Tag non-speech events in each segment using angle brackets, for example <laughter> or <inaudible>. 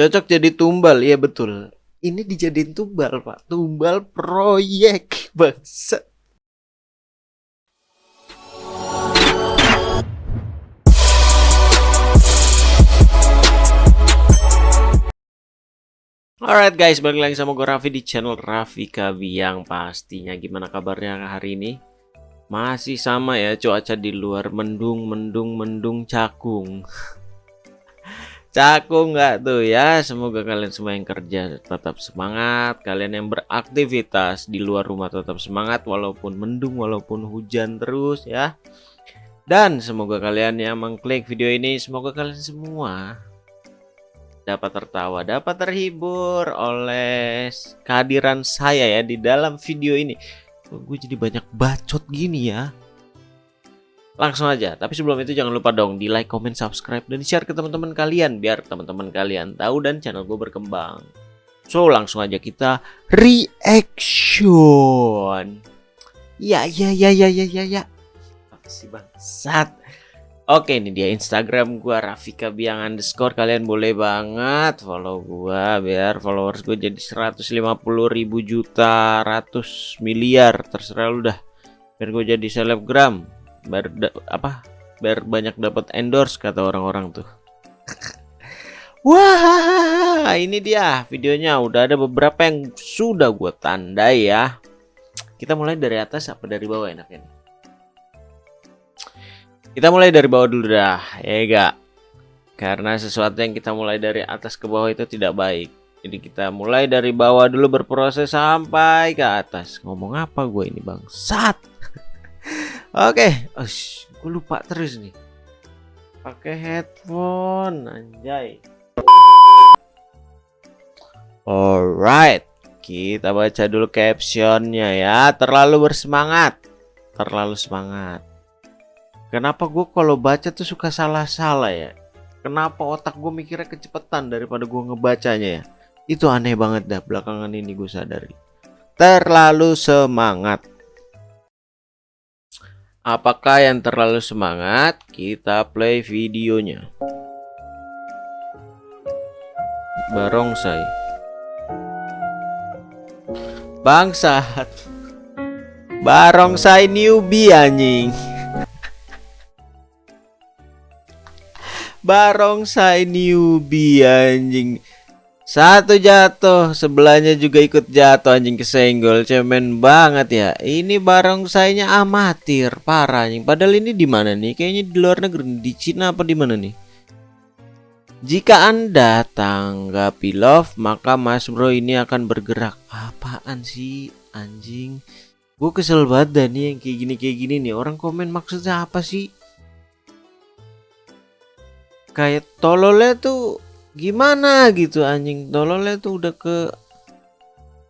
Cocok jadi tumbal, iya betul. Ini dijadiin tumbal, Pak. Tumbal proyek, bangsa. Alright guys, balik lagi sama gue Raffi di channel Raffi Kabiang Pastinya gimana kabarnya hari ini? Masih sama ya cuaca di luar mendung, mendung, mendung, cakung Cakung nggak tuh ya Semoga kalian semua yang kerja tetap semangat Kalian yang beraktivitas di luar rumah tetap semangat Walaupun mendung, walaupun hujan terus ya Dan semoga kalian yang mengklik video ini Semoga kalian semua dapat tertawa, dapat terhibur oleh kehadiran saya ya di dalam video ini. Gue jadi banyak bacot gini ya. Langsung aja, tapi sebelum itu jangan lupa dong di like, comment, subscribe, dan share ke teman-teman kalian biar teman-teman kalian tahu dan channel gue berkembang. So langsung aja kita reaction. Ya ya ya ya ya ya ya. Apa sih bangsat? Oke ini dia Instagram gua Rafika Biang underscore kalian boleh banget follow gua biar followers gue jadi 150 ribu juta ratus miliar terserah lu dah biar gue jadi selebgram biar apa biar banyak dapat endorse kata orang-orang tuh <laughs> Wah ini dia videonya udah ada beberapa yang sudah gue tandai ya kita mulai dari atas apa dari bawah enaknya kita mulai dari bawah dulu dah, ya enggak? Karena sesuatu yang kita mulai dari atas ke bawah itu tidak baik. Jadi kita mulai dari bawah dulu berproses sampai ke atas. Ngomong apa gue ini bang? Sat. Oke, okay. gue lupa terus nih. Pakai headphone, anjay. Alright, kita baca dulu captionnya ya. Terlalu bersemangat, terlalu semangat. Kenapa gue kalau baca tuh suka salah-salah ya? Kenapa otak gue mikirnya kecepatan daripada gue ngebacanya ya? Itu aneh banget dah belakangan ini gue sadari. Terlalu semangat. Apakah yang terlalu semangat? Kita play videonya. Barongsai. Bangsat. Barongsai newbie anjing. Barongsai newbie anjing satu jatuh sebelahnya juga ikut jatuh anjing kesenggol cemen banget ya. Ini barongsainya amatir parah anjing. Padahal ini di mana nih? Kayaknya di luar negeri di Cina apa di mana nih? Jika anda tanggapi love maka mas bro ini akan bergerak. Apaan sih anjing? Gue kesel banget dah nih yang kayak gini kayak gini nih. Orang komen maksudnya apa sih? Kayak tololnya tuh gimana gitu anjing. Tololnya tuh udah ke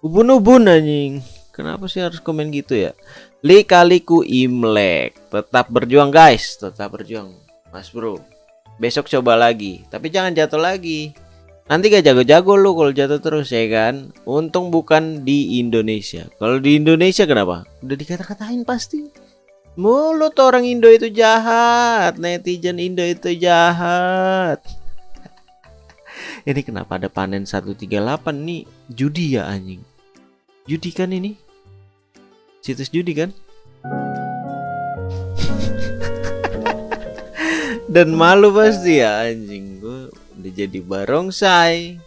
ubun-ubun anjing. Kenapa sih harus komen gitu ya? Likaliku imlek. Tetap berjuang guys. Tetap berjuang mas bro. Besok coba lagi. Tapi jangan jatuh lagi. Nanti gak jago-jago lu kalau jatuh terus ya kan? Untung bukan di Indonesia. Kalau di Indonesia kenapa? Udah dikata-katain pasti. Mulut orang Indo itu jahat, netizen Indo itu jahat. Ini kenapa ada panen 138 nih? Judi ya anjing. Judi kan ini? Situs judi kan? <laughs> Dan malu pasti ya anjing gue udah jadi barongsai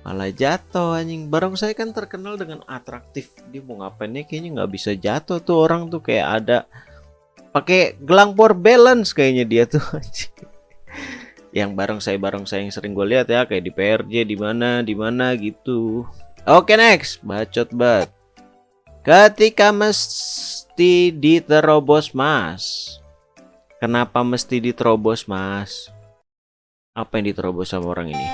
malah jatuh anjing barongsai kan terkenal dengan atraktif dia mau ngapainnya kayaknya nggak bisa jatuh tuh orang tuh kayak ada pakai gelang power balance kayaknya dia tuh <laughs> yang bareng saya bareng saya yang sering gue lihat ya kayak di PRJ di mana di mana gitu. Oke next. Bacot bat ketika mesti diterobos mas. Kenapa mesti diterobos mas? Apa yang diterobos sama orang ini?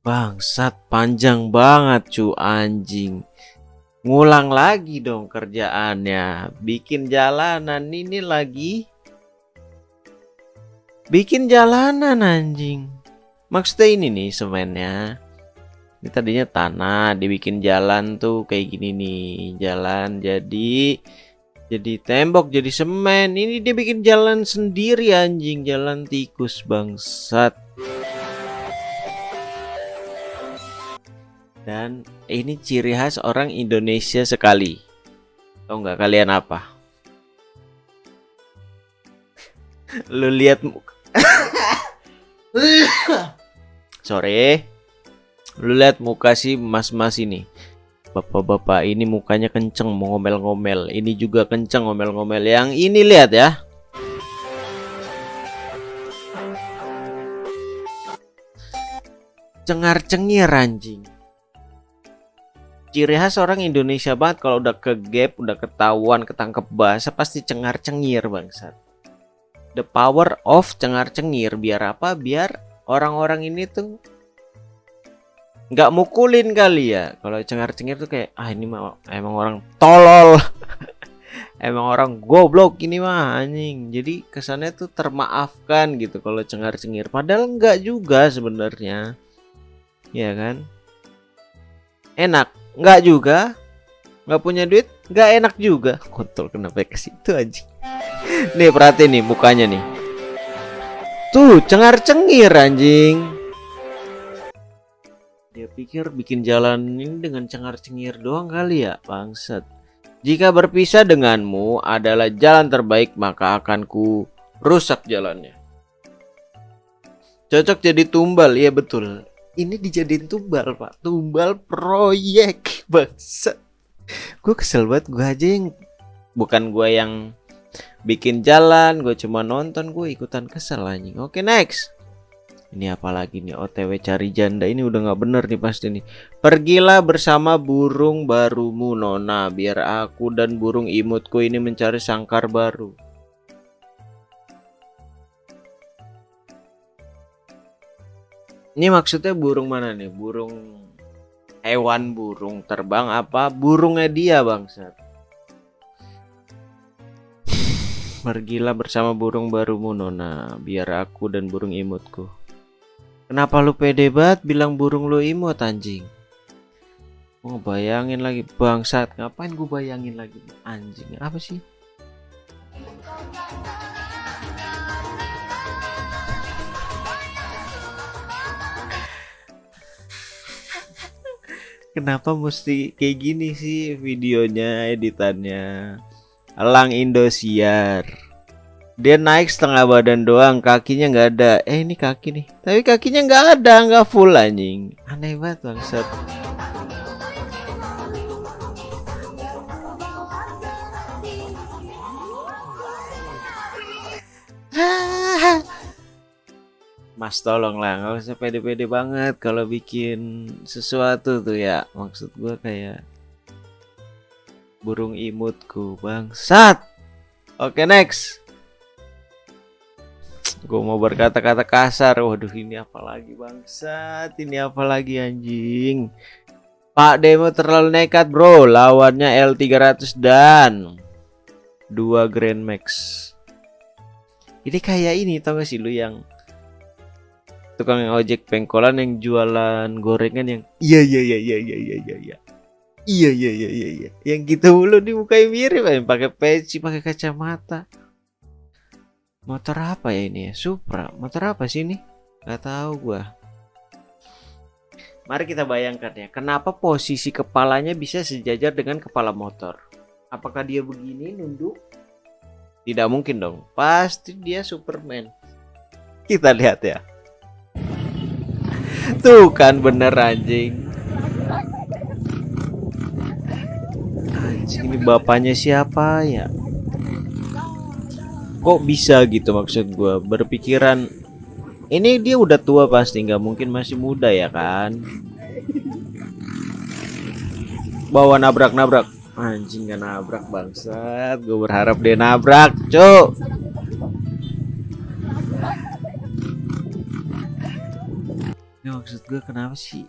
Bangsat panjang banget cu anjing. Ngulang lagi dong kerjaannya. Bikin jalanan ini lagi bikin jalanan anjing. Maksudnya ini nih semennya. Ini tadinya tanah dibikin jalan tuh kayak gini nih. Jalan jadi jadi tembok jadi semen. Ini dia bikin jalan sendiri anjing. Jalan tikus bangsat. Dan ini ciri khas orang Indonesia sekali. Tau nggak kalian apa? <laughs> Lu lihat <coughs> Sorry. Lu lihat muka si mas-mas ini. Bapak-bapak ini mukanya kenceng mau ngomel-ngomel. Ini juga kenceng ngomel-ngomel. Yang ini lihat ya. Cengar-cengir anjing ciri khas orang Indonesia banget kalau udah ke gap, udah ketahuan, ketangkep bahasa pasti cengar-cengir bangsat. The power of cengar-cengir biar apa? Biar orang-orang ini tuh nggak mukulin kali ya. Kalau cengar-cengir tuh kayak ah ini mah emang orang tolol. <laughs> emang orang goblok ini mah anjing. Jadi kesannya tuh termaafkan gitu kalau cengar-cengir. Padahal nggak juga sebenarnya. Ya kan? Enak Nggak juga. Nggak punya duit, nggak enak juga. Kontol kenapa ke situ aja. Nih perhati nih mukanya nih. Tuh, cengar-cengir anjing. Dia pikir bikin jalan ini dengan cengar-cengir doang kali ya, bangsat. Jika berpisah denganmu adalah jalan terbaik, maka akan ku rusak jalannya. Cocok jadi tumbal, iya betul ini dijadiin tumbal pak tumbal proyek bangsa gue kesel banget gue aja yang bukan gue yang bikin jalan gue cuma nonton gue ikutan kesel anjing. Oke next. Ini apalagi nih? OTW cari janda. Ini udah nggak bener nih pasti nih. Pergilah bersama burung barumu nona biar aku dan burung imutku ini mencari sangkar baru. Ini maksudnya burung mana nih? Burung hewan burung terbang apa? Burungnya dia bangsat? Pergilah bersama burung barumu Nona, biar aku dan burung imutku. Kenapa lu pede banget bilang burung lu imut anjing? Mau oh, bayangin lagi bangsat, ngapain gue bayangin lagi anjing? Apa sih? Kenapa mesti kayak gini sih videonya, editannya? Elang Indosiar. Dia naik setengah badan doang, kakinya nggak ada. Eh ini kaki nih, tapi kakinya nggak ada, nggak full anjing. Aneh banget bangsat. Mas tolong lah nggak usah pede-pede banget kalau bikin sesuatu tuh ya maksud gue kayak burung imutku bangsat. Oke next. Gue mau berkata-kata kasar. Waduh ini apa lagi bangsat? Ini apa lagi anjing? Pak Demo terlalu nekat bro. Lawannya L300 dan dua Grand Max. Ini kayak ini tau gak sih lu yang tukang ojek pengkolan yang jualan gorengan yang iya iya iya iya iya iya iya iya iya iya iya iya. Yang kita gitu mulu di mukanya mirip yang pakai peci pakai kacamata. Motor apa ya ini ya? Supra. Motor apa sih ini? Nggak tahu gua. Mari kita bayangkan ya kenapa posisi kepalanya bisa sejajar dengan kepala motor? Apakah dia begini nunduk? Tidak mungkin dong. Pasti dia Superman. Kita lihat ya. Tuh kan bener anjing. Ini bapaknya siapa ya? Kok bisa gitu maksud gue berpikiran ini dia udah tua pasti nggak mungkin masih muda ya kan? Bawa nabrak-nabrak. Anjing gak nabrak bangsat. Gue berharap dia nabrak cuk. Ini maksud gue kenapa sih?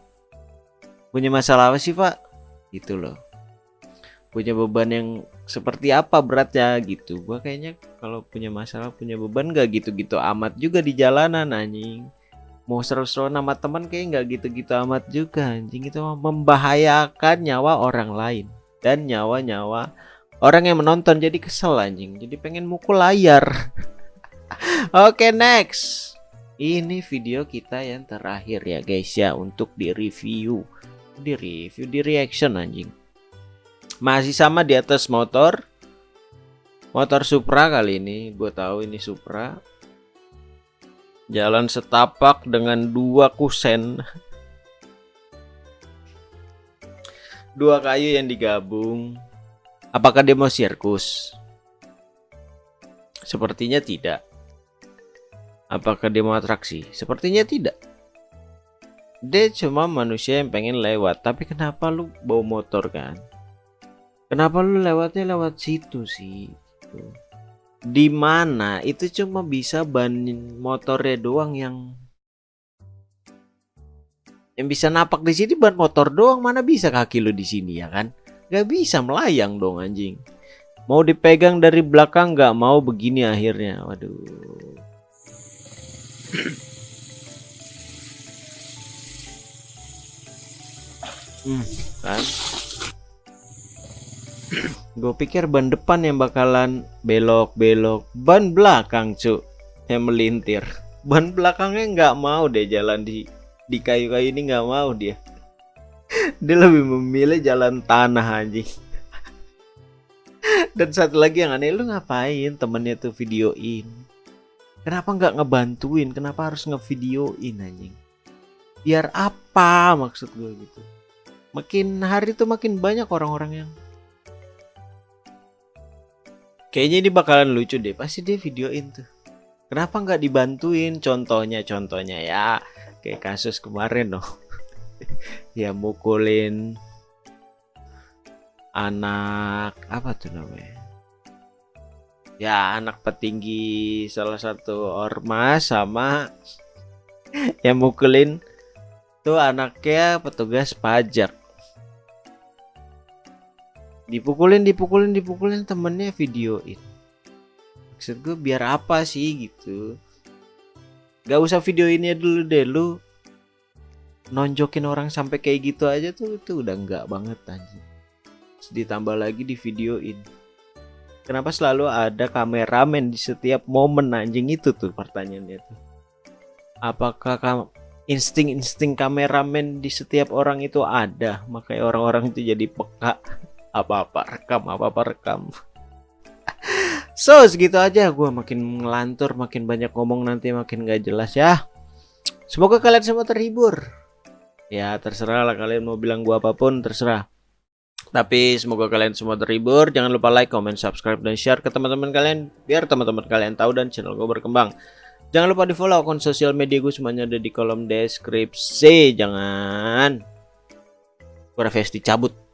Punya masalah apa sih pak? Gitu loh punya beban yang seperti apa beratnya gitu. Gua kayaknya kalau punya masalah punya beban gak gitu-gitu amat juga di jalanan anjing. Mau seru-seru nama teman kayak nggak gitu-gitu amat juga anjing. Itu membahayakan nyawa orang lain dan nyawa-nyawa orang yang menonton. Jadi kesel anjing. Jadi pengen mukul layar. <laughs> Oke okay, next. Ini video kita yang terakhir ya guys ya untuk di review di review di reaction anjing masih sama di atas motor. Motor Supra kali ini. Gue tahu ini Supra. Jalan setapak dengan dua kusen. <laughs> Dua kayu yang digabung. Apakah dia mau sirkus? Sepertinya tidak. Apakah dia mau atraksi? Sepertinya tidak. Dia cuma manusia yang pengen lewat. Tapi kenapa lu bawa motor kan kenapa lu lewatnya lewat situ sih? Gitu. di mana? Itu cuma bisa banin motornya doang yang yang bisa napak di sini ban motor doang. Mana bisa kaki lu di sini ya kan? Gak bisa melayang dong anjing. Mau dipegang dari belakang nggak mau begini akhirnya. Waduh. Hmm, kan gue pikir ban depan yang bakalan belok-belok ban belakang cuk yang melintir. Ban belakangnya nggak mau deh jalan di di kayu-kayu ini nggak mau dia. Dia lebih memilih jalan tanah anjing. Dan satu lagi yang aneh lu ngapain temennya tuh videoin? Kenapa nggak ngebantuin? Kenapa harus ngevideoin anjing? Biar apa maksud gue gitu? Makin hari tuh makin banyak orang-orang yang kayaknya ini bakalan lucu deh. Pasti dia videoin tuh. Kenapa nggak dibantuin? Contohnya contohnya ya. Kayak kasus kemarin loh <laughs> ya mukulin anak apa tuh namanya? Ya anak petinggi salah satu ormas sama <laughs> yang mukulin tuh anaknya petugas pajak dipukulin dipukulin dipukulin temennya videoin maksud gue biar apa sih gitu Gak usah video ini dulu deh lu nonjokin orang sampai kayak gitu aja tuh itu udah enggak banget anjing. Ditambah lagi di videoin. Kenapa selalu ada kameramen di setiap momen anjing itu tuh pertanyaannya tuh. Apakah kam insting-insting kameramen di setiap orang itu ada makanya orang-orang itu jadi peka apa-apa rekam apa-apa rekam. So segitu aja. Gue makin ngelantur makin banyak ngomong nanti makin gak jelas ya. Semoga kalian semua terhibur. Ya terserah lah kalian mau bilang gue apa pun terserah. Tapi semoga kalian semua terhibur. Jangan lupa like, comment, subscribe, dan share ke teman-teman kalian Biar teman-teman kalian tahu dan channel gue berkembang. Jangan lupa di follow akun sosial media gue semuanya ada di kolom deskripsi. Jangan. Gue Rafesti cabut